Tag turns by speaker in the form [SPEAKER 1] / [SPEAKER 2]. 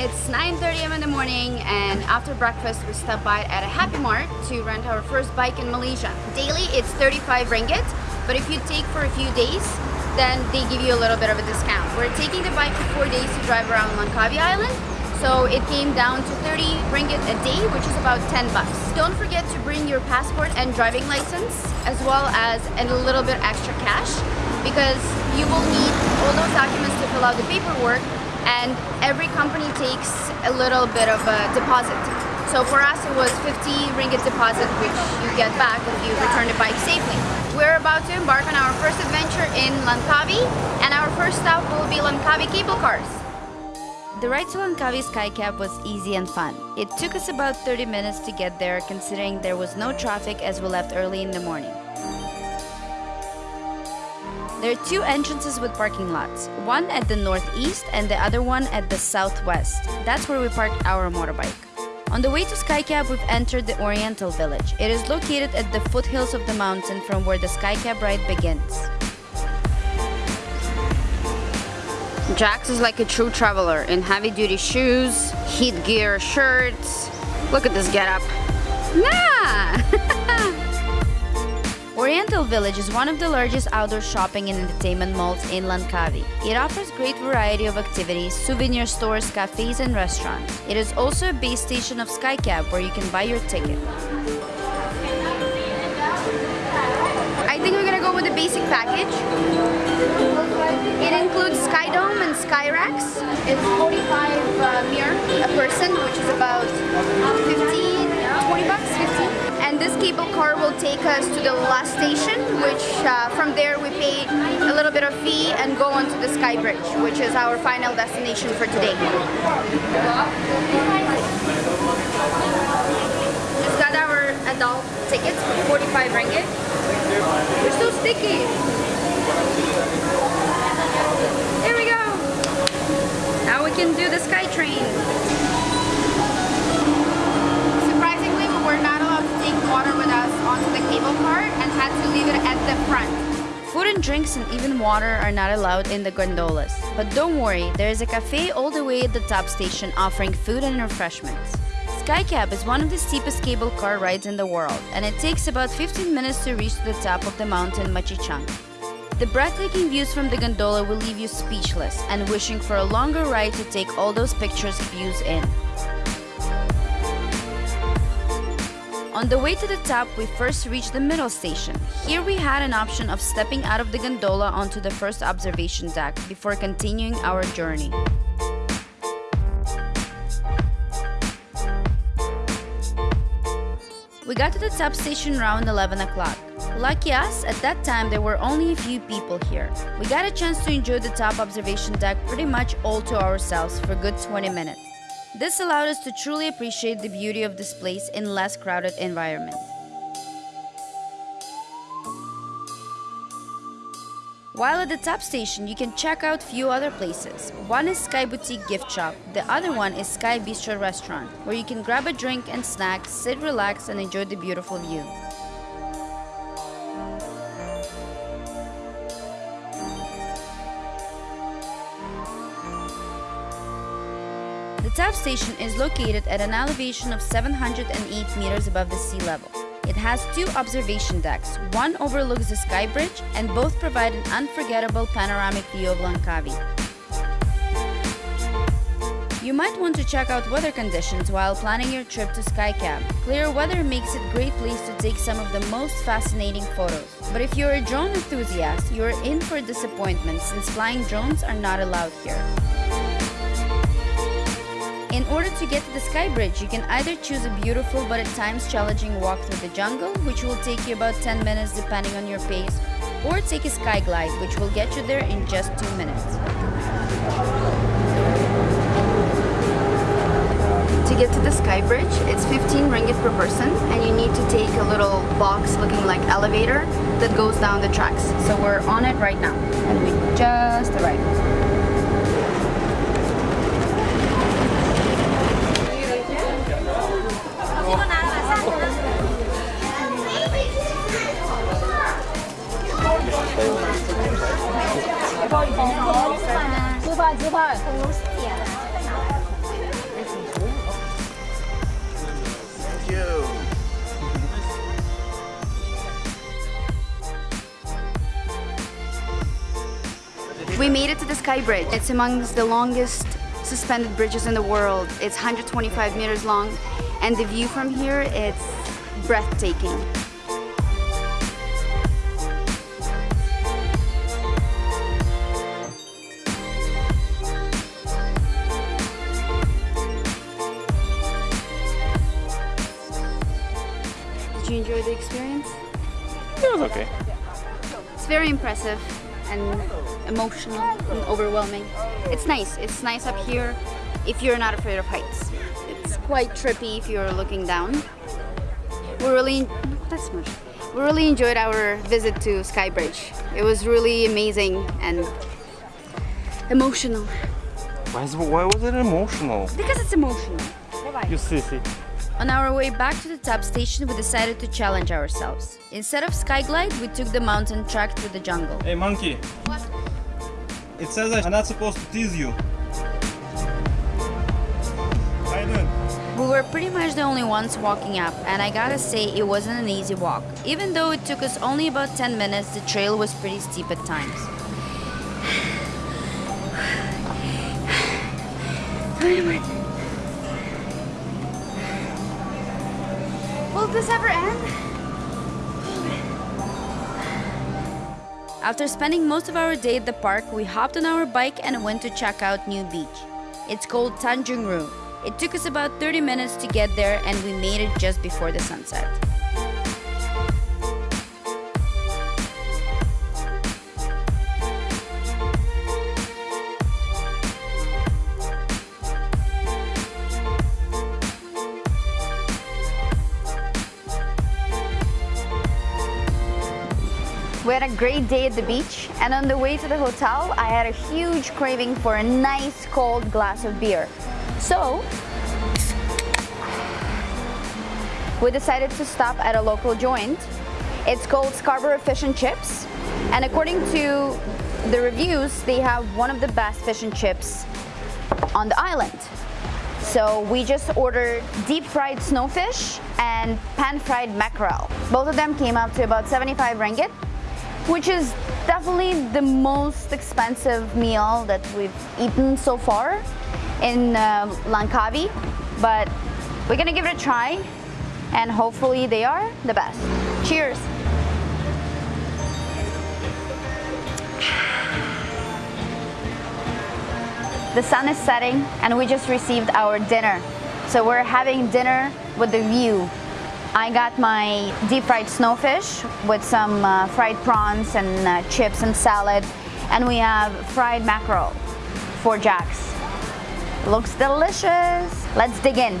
[SPEAKER 1] It's 9.30 a.m. in the morning and after breakfast we stop by at a Happy Mart to rent our first bike in Malaysia. Daily it's 35 ringgit, but if you take for a few days, then they give you a little bit of a discount. We're taking the bike for four days to drive around Langkawi Island, so it came down to 30 ringgit a day, which is about 10 bucks. Don't forget to bring your passport and driving license, as well as a little bit extra cash, because you will need all those documents to fill out the paperwork and every company takes a little bit of a deposit. So for us it was 50 ringgit deposit which you get back if you return the bike safely. We're about to embark on our first adventure in Langkawi and our first stop will be Langkawi cable cars. The ride to Langkawi Skycab was easy and fun. It took us about 30 minutes to get there considering there was no traffic as we left early in the morning. There are two entrances with parking lots, one at the northeast and the other one at the southwest. That's where we parked our motorbike. On the way to Skycab, we've entered the Oriental Village. It is located at the foothills of the mountain from where the Skycab ride begins. Jax is like a true traveler in heavy-duty shoes, heat gear shirts. Look at this getup. Nah! Oriental Village is one of the largest outdoor shopping and entertainment malls in Langkawi. It offers great variety of activities, souvenir stores, cafes and restaurants. It is also a base station of Skycab where you can buy your ticket. I think we're gonna go with the basic package. It includes Skydome and SkyRex. It's 45 uh, mir a person, which is about 15, 20 bucks, 15. This cable car will take us to the last station, which uh, from there we pay a little bit of fee and go on to the Sky Bridge, which is our final destination for today. Just got our adult tickets for 45 ringgit. They're so sticky. There we go. Now we can do the Sky Train. Surprisingly, we were not water with us cable car and had to leave it at the front. Food and drinks and even water are not allowed in the gondolas. But don't worry, there is a cafe all the way at the top station offering food and refreshments. Skycab is one of the steepest cable car rides in the world, and it takes about 15 minutes to reach the top of the mountain Machinchang. The breathtaking views from the gondola will leave you speechless and wishing for a longer ride to take all those pictures views in. On the way to the top, we first reached the middle station. Here we had an option of stepping out of the gondola onto the first observation deck before continuing our journey. We got to the top station around 11 o'clock. Lucky us, at that time there were only a few people here. We got a chance to enjoy the top observation deck pretty much all to ourselves for good 20 minutes. This allowed us to truly appreciate the beauty of this place in less crowded environment. While at the top station, you can check out few other places. One is Sky Boutique Gift Shop, the other one is Sky Bistro Restaurant, where you can grab a drink and snack, sit relax and enjoy the beautiful view. The top station is located at an elevation of 708 meters above the sea level. It has two observation decks. One overlooks the Sky Bridge and both provide an unforgettable panoramic view of Langkawi. You might want to check out weather conditions while planning your trip to Skycab. Clear weather makes it a great place to take some of the most fascinating photos. But if you're a drone enthusiast, you're in for disappointment since flying drones are not allowed here. In order to get to the Sky Bridge, you can either choose a beautiful but at times challenging walk through the jungle, which will take you about 10 minutes depending on your pace, or take a Sky Glide, which will get you there in just 2 minutes. To get to the Sky Bridge, it's 15 ringgit per person and you need to take a little box looking like elevator that goes down the tracks. So we're on it right now and we just arrived. you. We made it to the Sky Bridge. It's amongst the longest suspended bridges in the world. It's 125 meters long and the view from here, it's breathtaking. Enjoy the experience?
[SPEAKER 2] It was okay.
[SPEAKER 1] It's very impressive and emotional and overwhelming. It's nice. It's nice up here if you're not afraid of heights. It's quite trippy if you're looking down. We really that's much. We really enjoyed our visit to Skybridge. It was really amazing and emotional
[SPEAKER 2] Why, is, why was it emotional?
[SPEAKER 1] because it's emotional.
[SPEAKER 2] You sissy.
[SPEAKER 1] On our way back to the top station, we decided to challenge ourselves. Instead of Skyglide, we took the mountain track through the jungle.
[SPEAKER 2] Hey monkey,
[SPEAKER 1] What?
[SPEAKER 2] it says I'm not supposed to tease you. How you doing?
[SPEAKER 1] We were pretty much the only ones walking up, and I gotta say, it wasn't an easy walk. Even though it took us only about 10 minutes, the trail was pretty steep at times. This ever end? After spending most of our day at the park, we hopped on our bike and went to check out New Beach. It's called Tanjung It took us about 30 minutes to get there and we made it just before the sunset. We had a great day at the beach, and on the way to the hotel, I had a huge craving for a nice cold glass of beer. So, we decided to stop at a local joint. It's called Scarborough Fish and Chips, and according to the reviews, they have one of the best fish and chips on the island. So we just ordered deep fried snowfish and pan fried mackerel. Both of them came up to about 75 ringgit, which is definitely the most expensive meal that we've eaten so far in uh, Langkawi. But we're gonna give it a try and hopefully they are the best. Cheers! The sun is setting and we just received our dinner. So we're having dinner with the view. I got my deep fried snowfish with some uh, fried prawns and uh, chips and salad. And we have fried mackerel for Jack's. Looks delicious. Let's dig in.